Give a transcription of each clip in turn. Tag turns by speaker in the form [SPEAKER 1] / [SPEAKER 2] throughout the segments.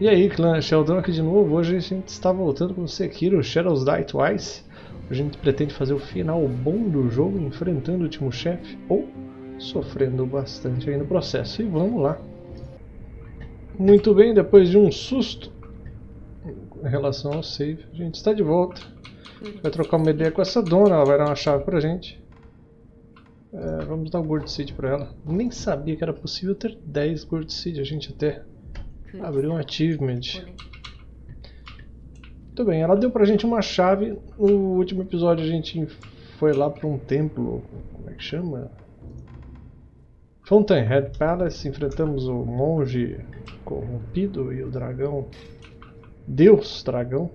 [SPEAKER 1] E aí, clã Sheldon aqui de novo. Hoje a gente está voltando com Sekiro Shadows Die Twice. A gente pretende fazer o final bom do jogo, enfrentando o último chefe, ou sofrendo bastante aí no processo. E vamos lá. Muito bem, depois de um susto em relação ao save, a gente está de volta. Vai trocar uma ideia com essa dona, ela vai dar uma chave pra gente. É, vamos dar o Gold Seed pra ela. Nem sabia que era possível ter 10 Gold Seed, a gente até Abriu um achievement. Muito bem, ela deu pra gente uma chave. No último episódio a gente foi lá pra um templo. Como é que chama? Fountainhead Palace. Enfrentamos o monge corrompido e o dragão. Deus dragão.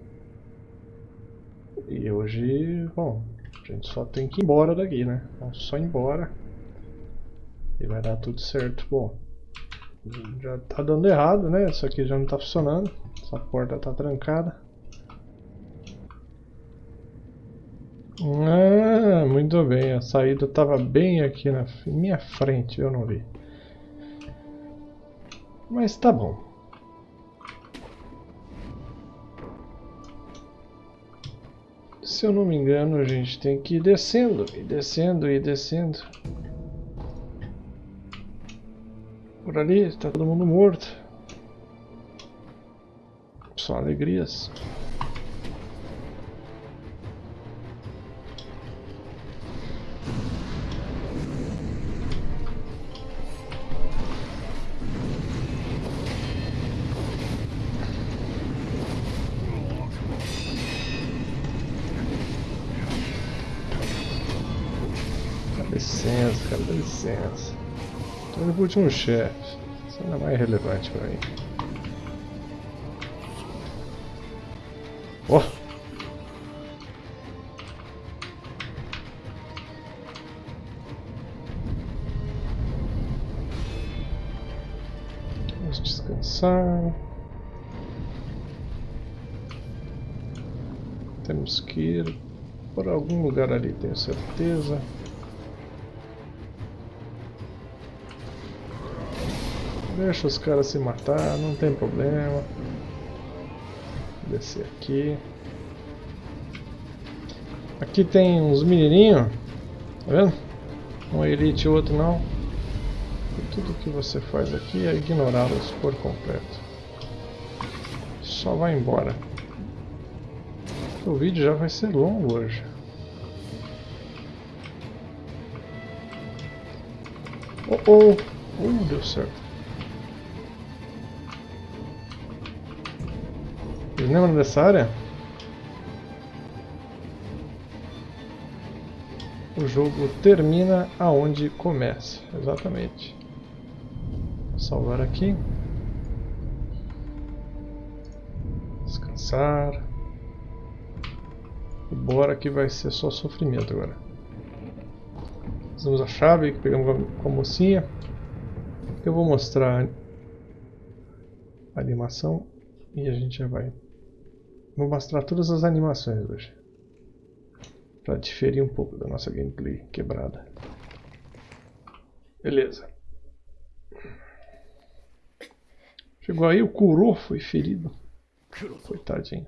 [SPEAKER 1] E hoje, bom, a gente só tem que ir embora daqui, né? Vamos só ir embora. E vai dar tudo certo. Bom, já tá dando errado, né? Isso aqui já não tá funcionando. Essa porta tá trancada. Ah, muito bem. A saída tava bem aqui na minha frente, eu não vi. Mas tá bom. Se eu não me engano, a gente tem que ir descendo, e descendo, e descendo. Por ali, está todo mundo morto. Só alegrias. Dá licença, cara, dá licença. Tô indo pro último chefe. Isso não é mais relevante pra mim. Oh. Vamos descansar. Temos que ir por algum lugar ali, tenho certeza. Deixa os caras se matar, não tem problema. Descer aqui. Aqui tem uns menininhos, tá vendo? Um elite e outro não. E tudo que você faz aqui é ignorá-los por completo. Só vai embora. O vídeo já vai ser longo hoje. Oh oh! Uh, deu certo. Vocês lembram dessa área? O jogo termina aonde começa, exatamente. Vou salvar aqui. Descansar. E bora que vai ser só sofrimento agora. Usamos a chave que pegamos com a mocinha. Eu vou mostrar a animação e a gente já vai Vou mostrar todas as animações hoje. Para diferir um pouco da nossa gameplay quebrada. Beleza. Chegou aí, o Kuro foi ferido. Coitadinho.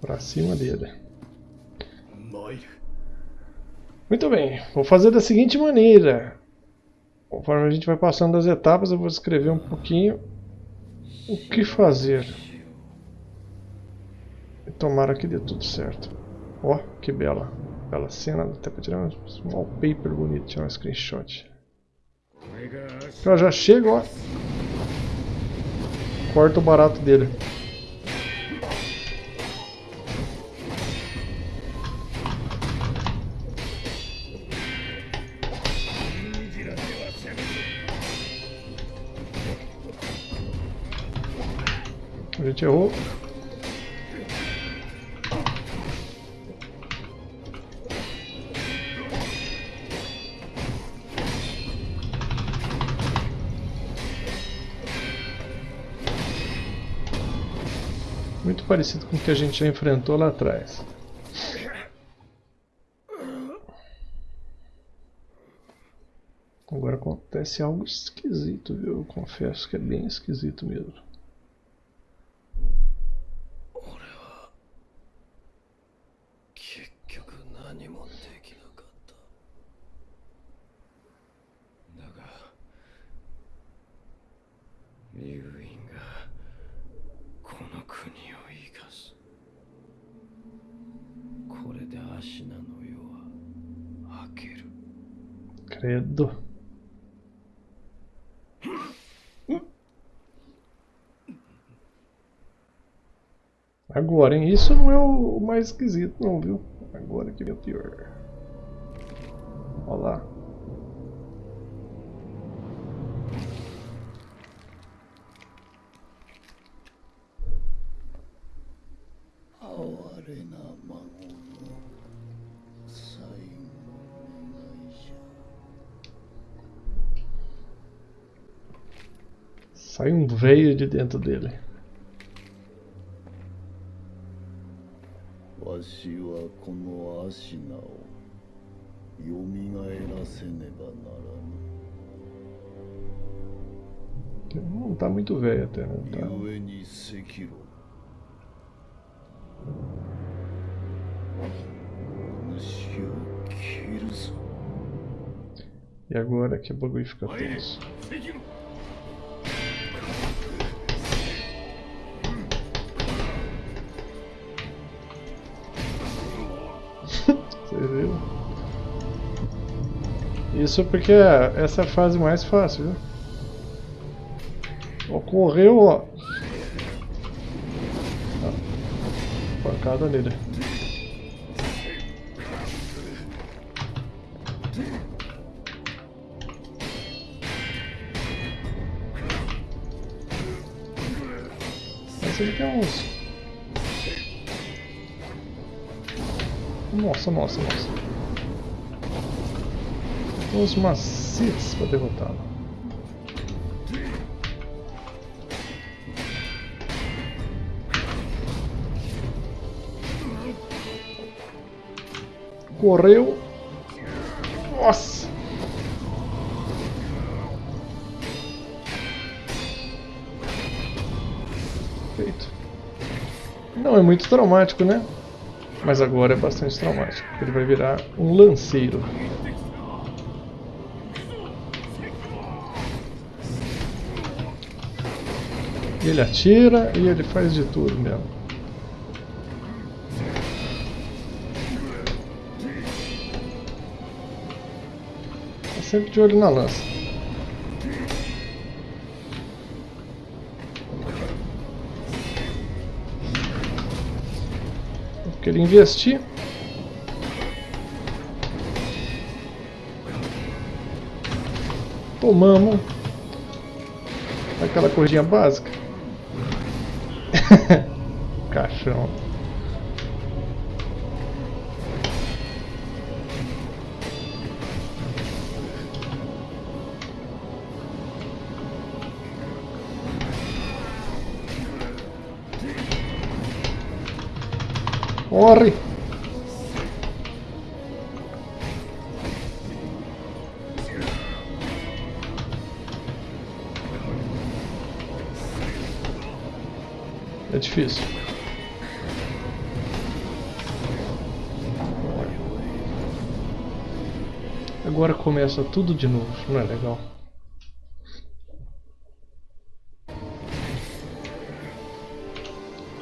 [SPEAKER 1] Pra cima dele. Muito bem, vou fazer da seguinte maneira. Conforme a gente vai passando as etapas, eu vou escrever um pouquinho o que fazer. E tomara que dê tudo certo. Ó, oh, que bela. Bela cena, até pra tirar um wallpaper bonito, tirar um screenshot. Então já chega, ó. Corta o barato dele. Gente errou. Muito parecido com o que a gente já enfrentou lá atrás. Agora acontece algo esquisito, viu? Eu confesso que é bem esquisito mesmo.
[SPEAKER 2] 竜院がこの国を生かすこれでアシナの世は明ける
[SPEAKER 1] Credo. Agora, hein? Isso não é o mais esquisito, não, viu? Agora que vem o pior. Olha lá. Sai um veio de dentro dele. Não tá muito velho até, né? Tá. E agora que o bagulho fica tenso. Você viu? Isso porque essa é a fase mais fácil, viu? Ocorreu, ó. Ah, Pancada nele. Mas ele tem uns. Nossa, nossa, nossa. Uns macetes pra derrotá-lo. Correu. Nossa! Feito. Não é muito traumático, né? Mas agora é bastante traumático. Ele vai virar um lanceiro. Ele atira e ele faz de tudo mesmo. Tá sempre de olho na lança. Porque ele investir. Tomamos. Aquela corridinha básica. Caixão. Corre! É difícil. Agora começa tudo de novo, não é legal?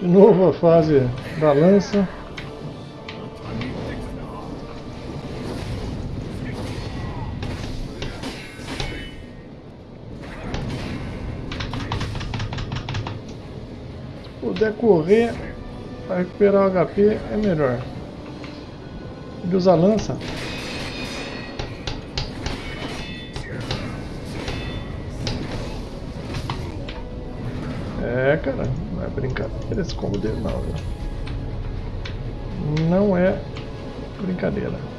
[SPEAKER 1] De novo a fase da lança. Puder correr para recuperar o HP é melhor. Ele usa lança. É, cara, não é brincadeira esse combo dele não? Não é brincadeira.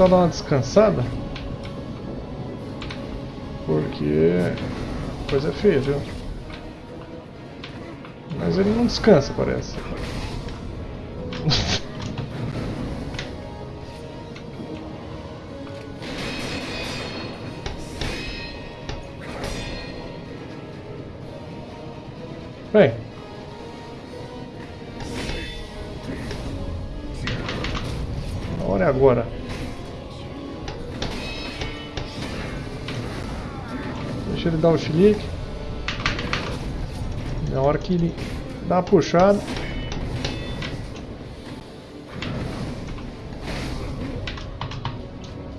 [SPEAKER 1] Tentar dar uma descansada. Porque coisa é feia, viu? Mas ele não descansa, parece. Bem. A hora é agora. Deixa ele dar o chilique. Na hora que ele dá uma puxada.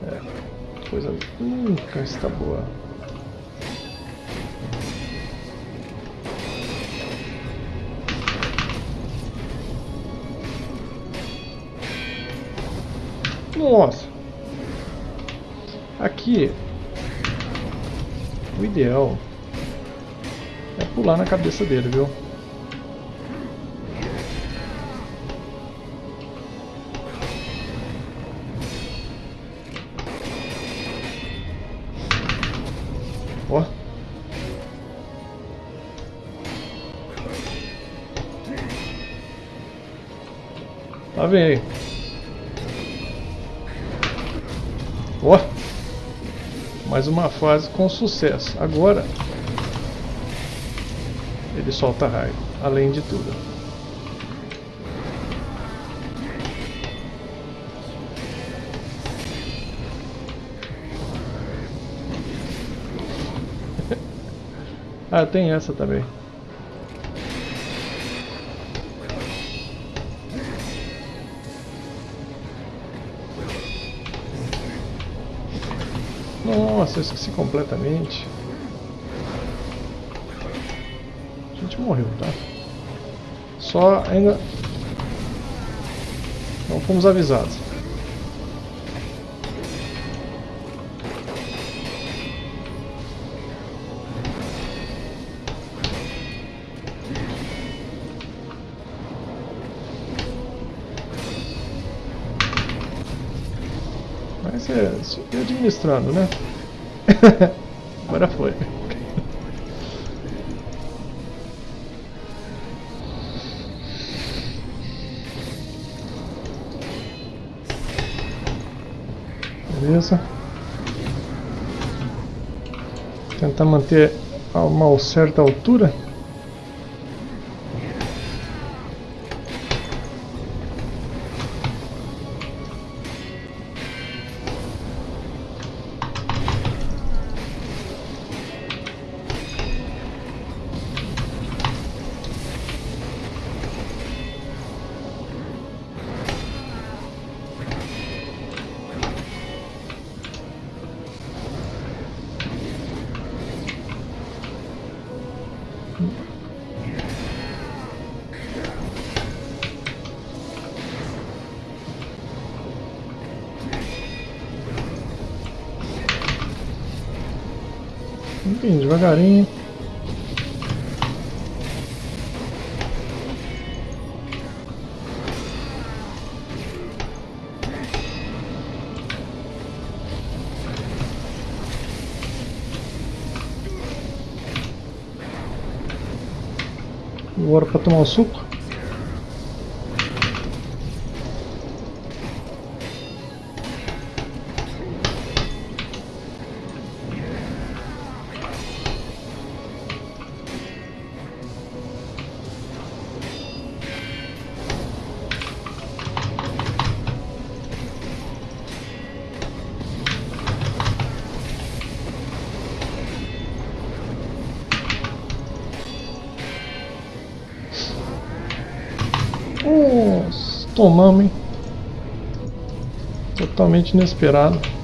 [SPEAKER 1] É, coisa nunca está boa. Nossa! Aqui o ideal é pular na cabeça dele, viu? Ó. Lá vem aí. Ó. Mais uma fase com sucesso. Agora ele solta raio, além de tudo. ah, tem essa também. Nossa, eu esqueci completamente. A gente morreu, tá? Só ainda... Não fomos avisados. Mas é, administrando, né? Agora foi. Beleza. Tentar manter a uma certa altura. Bem devagarinho. Agora para tomar o suco. Hein? Totalmente inesperado.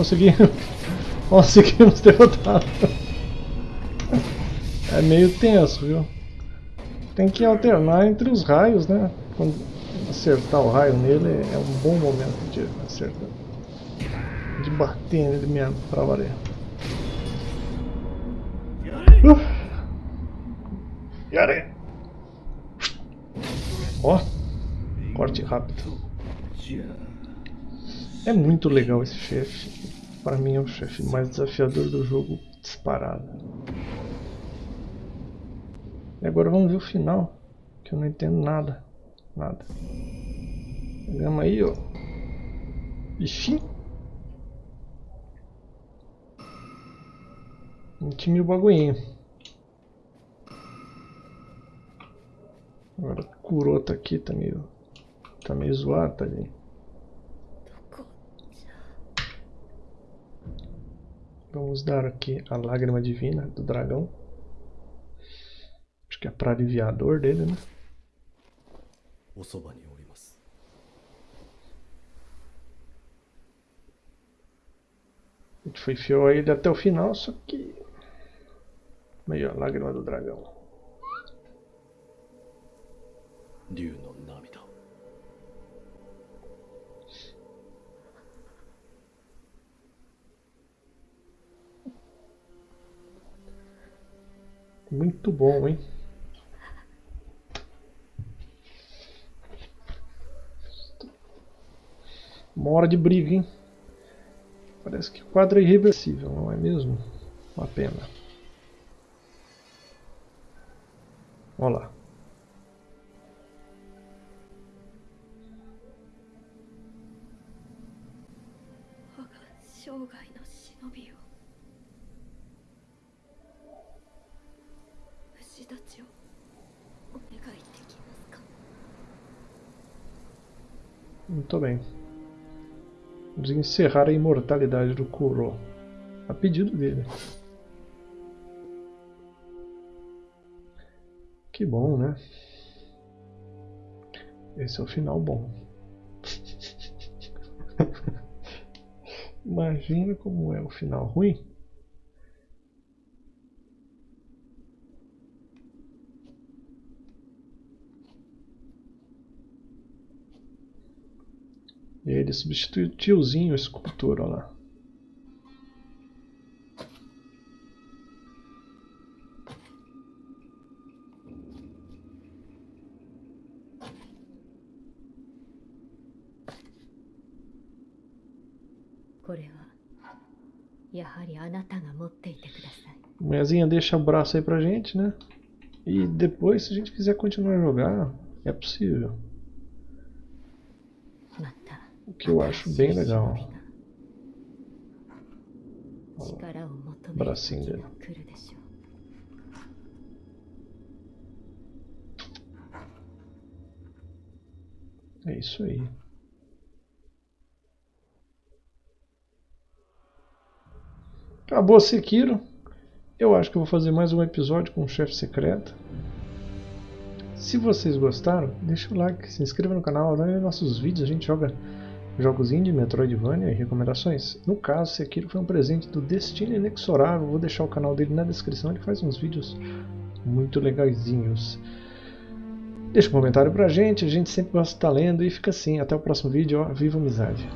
[SPEAKER 1] Conseguimos. Conseguimos derrotar. É meio tenso, viu? Tem que alternar entre os raios, né? Quando acertar o raio nele é um bom momento de acertar. De bater nele mesmo, pra valer. Uh. Yare! Ó, corte rápido. É muito legal esse chefe. Para mim é o chefe mais desafiador do jogo disparado. E agora vamos ver o final, que eu não entendo nada. Nada. Pegamos aí, ó. Ixi. Intime o bagulhinho. Agora curou tá aqui, tá meio. Tá meio zoado, tá Vamos dar aqui a lágrima divina do dragão. Acho que é para aliviar a dor dele, né? A gente foi fiel a ele até o final, só que... Meio a lágrima do dragão. Ryu no Muito bom, hein? Uma hora de briga, hein? Parece que o quadro é irreversível, não é mesmo? Uma pena. Olha lá. Muito bem. Vamos encerrar a imortalidade do Kuro. A pedido dele. Que bom, né? Esse é o final bom. Imagina como é o final ruim. E ele substitui o tiozinho, escultor, olha lá. Mulherzinha deixa o braço aí pra gente, né? E depois, se a gente quiser continuar a jogar, é possível. O que eu acho bem legal. o bracinho dele. É isso aí. Acabou Sekiro. Eu acho que eu vou fazer mais um episódio com o chefe secreto. Se vocês gostaram, deixa o like, se inscreva no canal, olha nossos vídeos, a gente joga jogos indie, Metroidvania e recomendações. No caso, Sekiro foi um presente do Destino Inexorável, vou deixar o canal dele na descrição, ele faz uns vídeos muito legaisinhos. Deixa um comentário pra gente, a gente sempre gosta de estar lendo e fica assim, até o próximo vídeo, ó, viva amizade!